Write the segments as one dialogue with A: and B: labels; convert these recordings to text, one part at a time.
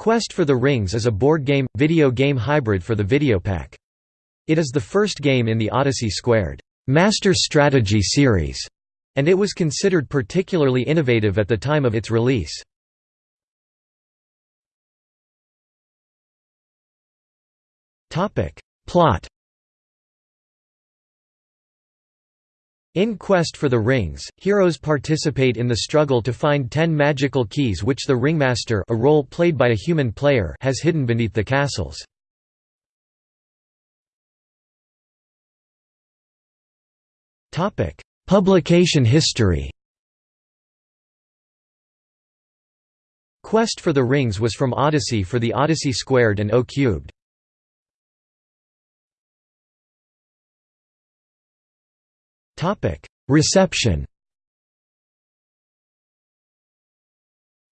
A: Quest for the Rings is a board game, video game hybrid for the Videopac. It is the first game in the Odyssey Squared Master Strategy series, and it was considered particularly innovative at the time of its release. Plot In Quest for the Rings, heroes participate in the struggle to find ten magical keys which the Ringmaster a role played by a human player has hidden beneath the castles. Publication history Quest for the Rings was from Odyssey for the Odyssey Squared and O-Cubed. Reception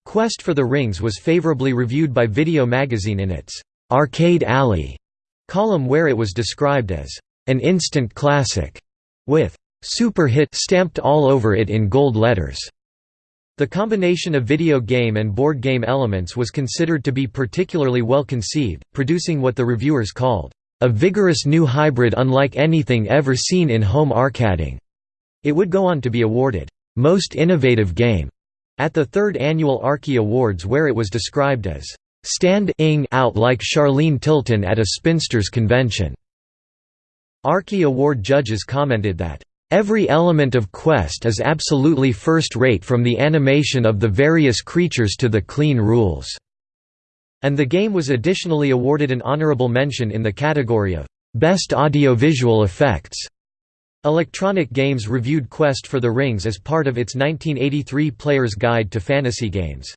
A: Quest for the Rings was favorably reviewed by Video Magazine in its «Arcade Alley» column where it was described as «an instant classic» with «super hit» stamped all over it in gold letters. The combination of video game and board game elements was considered to be particularly well conceived, producing what the reviewers called a vigorous new hybrid unlike anything ever seen in home arcading. It would go on to be awarded, Most Innovative Game at the third annual Arkie Awards where it was described as stand-ing out like Charlene Tilton at a spinsters convention. Arkie Award judges commented that Every element of Quest is absolutely first-rate from the animation of the various creatures to the clean rules." And the game was additionally awarded an honorable mention in the category of Best Audiovisual Effects. Electronic Games reviewed Quest for the Rings as part of its 1983 Player's Guide to Fantasy Games.